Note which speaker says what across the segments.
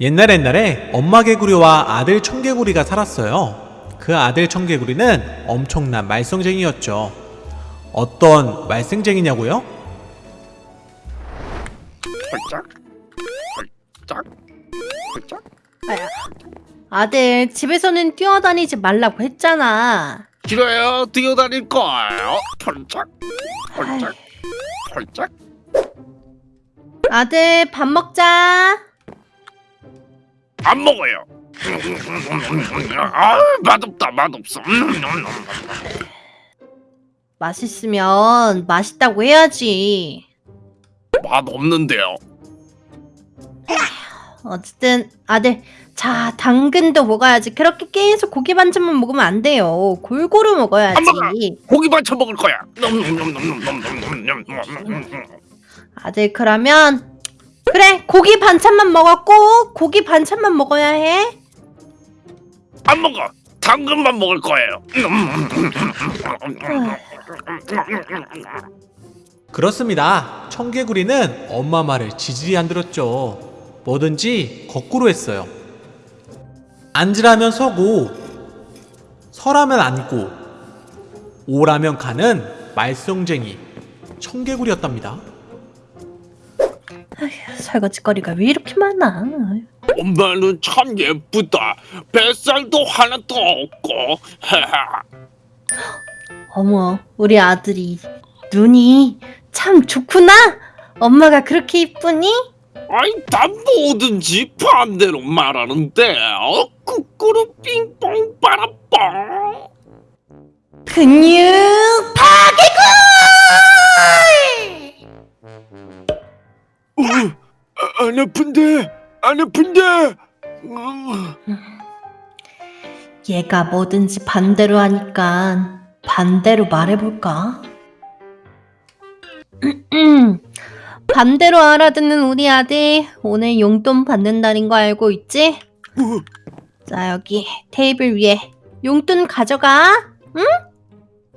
Speaker 1: 옛날 옛날에 엄마 개구리와 아들 청개구리가 살았어요. 그 아들 청개구리는 엄청난 말썽쟁이였죠. 어떤 말썽쟁이냐고요?
Speaker 2: 아야. 아들, 집에서는 뛰어다니지 말라고 했잖아.
Speaker 3: 싫어요 뛰어다닐 거예요 홀짝 홀짝 홀짝
Speaker 2: 아들, 밥 먹자.
Speaker 3: 안 먹어요 아 맛없다 맛없어
Speaker 2: 맛있으면 맛있다고 해야지.
Speaker 3: 맛없는데요
Speaker 2: 어쨌든 아들, 자, 당근도 먹어야지. 그렇게 계속 고기 반찬만 먹으면 안 돼요. 골고루 먹어야지.
Speaker 3: 안 먹어. 고기 반찬 먹을 거야
Speaker 2: 아들, 그러면 그래, 고기 반찬만 먹었고 고기 반찬만 먹어야 해.
Speaker 3: 안 먹어 당근만 먹을 거예요
Speaker 1: 그렇습니다. 청개구리는 엄마 말을 지지리 안 들었죠. 뭐든지 거꾸로 했어요. 앉으라면 서고, 서라면 앉고, 오라면 가는 말썽쟁이 청개구리였답니다.
Speaker 2: 설거지거리가 왜 이렇게 많아?
Speaker 3: 엄마는 참 예쁘다 뱃살도 하나도 없고
Speaker 2: 어머, 우리 아들이 눈이 참 좋구나. 엄마가 그렇게 이쁘니?
Speaker 3: 아이 다 뭐든지 반대로 말하는데 어 꾸꾸루 삥뽕 빠라뽕
Speaker 2: 근육 파괴골!
Speaker 3: 어, 아, 안 아픈데 안 아픈데 어,
Speaker 2: 얘가 뭐든지 반대로 하니까 반대로 말해볼까? 반대로 알아듣는 우리 아들 오늘 용돈 받는 날인 거 알고 있지? 자 여기 테이블 위에 용돈 가져가 응?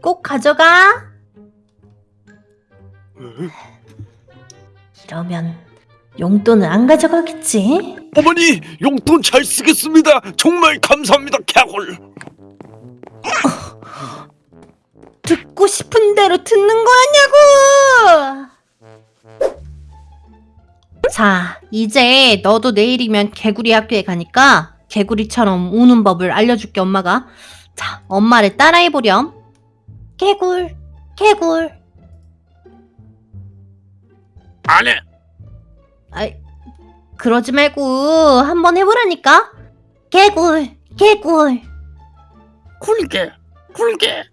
Speaker 2: 꼭 가져가 이러면 용돈을 안 가져가겠지?
Speaker 3: 어머니 용돈 잘 쓰겠습니다 정말 감사합니다 개골
Speaker 2: 듣고 싶은 대로 듣는 거였냐고! 자, 이제 너도 내일이면 개구리 학교에 가니까 개구리처럼 우는 법을 알려줄게, 엄마가. 자, 엄마를 따라해보렴. 개굴, 개굴.
Speaker 3: 안 해
Speaker 2: 아이, 그러지 말고 한번 해보라니까. 개굴, 개굴.
Speaker 3: 굴게 굴게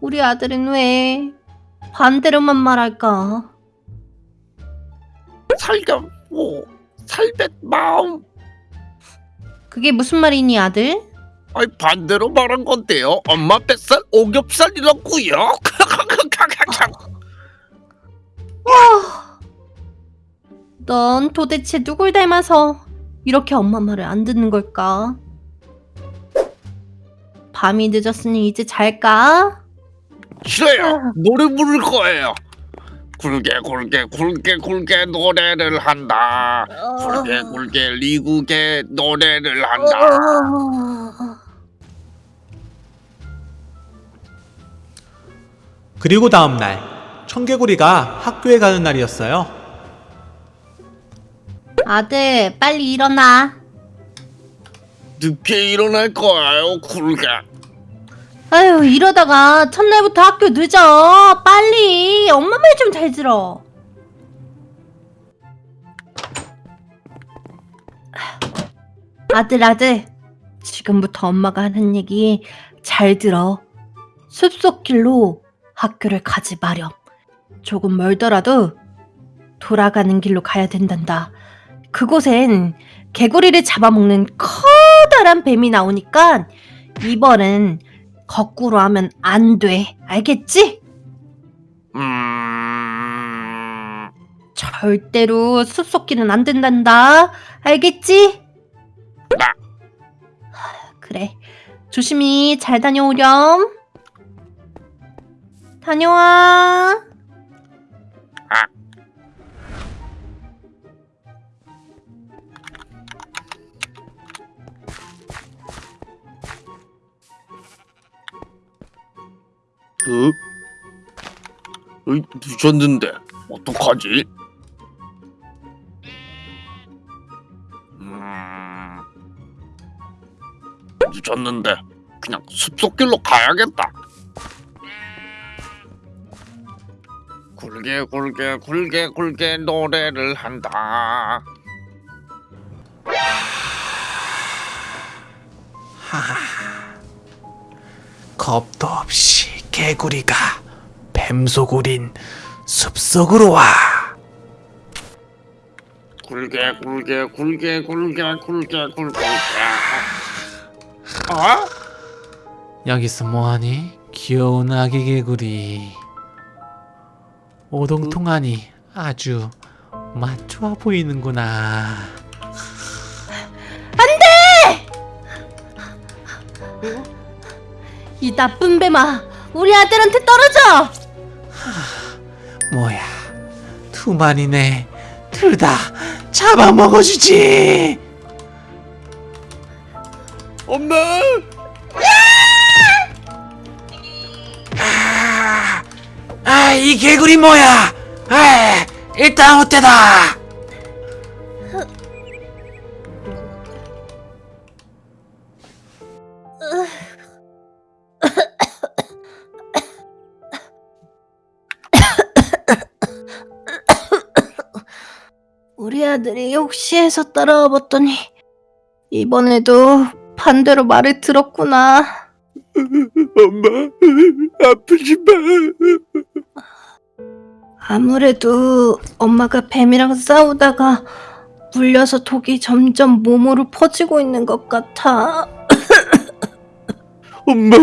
Speaker 2: 우리 아들은 왜 반대로만 말할까?
Speaker 3: 살겸 오 살뱃 마음
Speaker 2: 그게 무슨 말이니, 아들?
Speaker 3: 아이 반대로 말한 건데요. 엄마 뱃살 오겹살이라고요?
Speaker 2: 넌 도대체 누굴 닮아서 이렇게 엄마 말을 안 듣는 걸까? 밤이 늦었으니 이제 잘까?
Speaker 3: 싫어요. 노래 부를 거예요. 굴게 굴게 굴게 굴게 노래를 한다. 굴게 굴게 리국의 노래를 한다
Speaker 1: 그리고 다음날 청개구리가 학교에 가는 날이었어요.
Speaker 2: 아들, 빨리 일어나.
Speaker 3: 늦게 일어날 거예요 굴게
Speaker 2: 아유, 이러다가 첫날부터 학교 늦어. 빨리. 엄마 말 좀 잘 들어. 아들, 아들. 지금부터 엄마가 하는 얘기 잘 들어. 숲속길로 학교를 가지 마렴. 조금 멀더라도 돌아가는 길로 가야 된단다. 그곳엔 개구리를 잡아먹는 커다란 뱀이 나오니까 이번엔 거꾸로 하면 안 돼. 알겠지?
Speaker 3: 음...
Speaker 2: 절대로 숲속길은 안 된단다. 알겠지?
Speaker 3: 나.
Speaker 2: 그래. 조심히 잘 다녀오렴. 다녀와.
Speaker 3: 아. 어? 으? 으이, 늦었는데 어떡하지? 음... 늦었는데 그냥 숲속길로 가야겠다 굴게 굴게 굴게 굴게 노래를 한다.
Speaker 1: 겁도 없이 개구리가 뱀소굴인 숲속으로 와.
Speaker 3: 굴게 굴게 굴게 굴게 굴게 굴게 아?
Speaker 1: 여기서 뭐하니? 귀여운 아기 개구리. 오동통하니 아주 맛 좋아 보이는구나.
Speaker 2: 이 나쁜 뱀아, 우리 아들한테 떨어져!
Speaker 1: 뭐야, 두 마리네. 둘 다 잡아먹어주지.
Speaker 3: 엄마!
Speaker 1: 아, 이 개구리 뭐야? 아, 일단 어때다.
Speaker 2: 우리 아들이 혹시해서 따라와 봤더니 이번에도 반대로 말을 들었구나.
Speaker 3: 엄마 아프지 마.
Speaker 2: 아무래도 엄마가 뱀이랑 싸우다가 물려서 독이 점점 몸으로 퍼지고 있는 것 같아.
Speaker 3: 엄마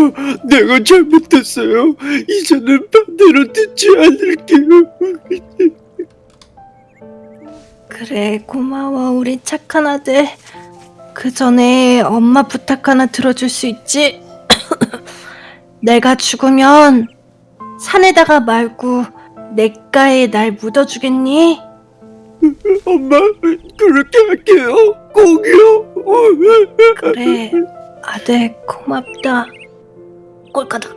Speaker 3: 내가 잘못했어요. 이제는 반대로 듣지 않을게요.
Speaker 2: 그래, 고마워, 우리 착한 아들. 그 전에 엄마 부탁 하나 들어줄 수 있지? 내가 죽으면 산에다가 말고 냇가에 날 묻어주겠니?
Speaker 3: 엄마 그렇게 할게요. 꼭이요.
Speaker 2: 그래, 아들 고맙다. 꼴까닥.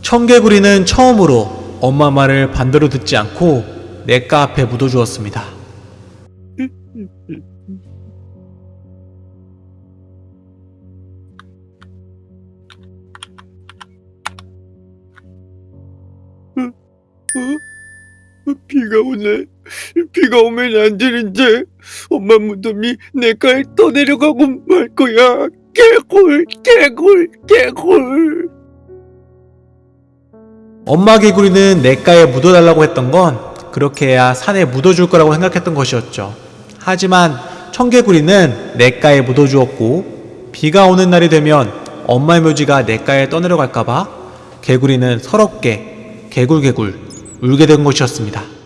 Speaker 1: 청개구리는 처음으로 엄마 말을 반대로 듣지 않고 냇가 앞에 묻어주었습니다.
Speaker 3: 어? 비가 오네. 비가 오면 안 되는데 엄마 무덤이 내가에 떠내려가고 말 거야. 개굴 개굴 개굴.
Speaker 1: 엄마 개구리는 냇가에 묻어달라고 했던 건 그렇게 해야 산에 묻어줄 거라고 생각했던 것이었죠. 하지만 청개구리는 냇가에 묻어주었고 비가 오는 날이 되면 엄마의 묘지가 냇가에 떠내려갈까봐 개구리는 서럽게 개굴개굴 울게 된 것이었습니다.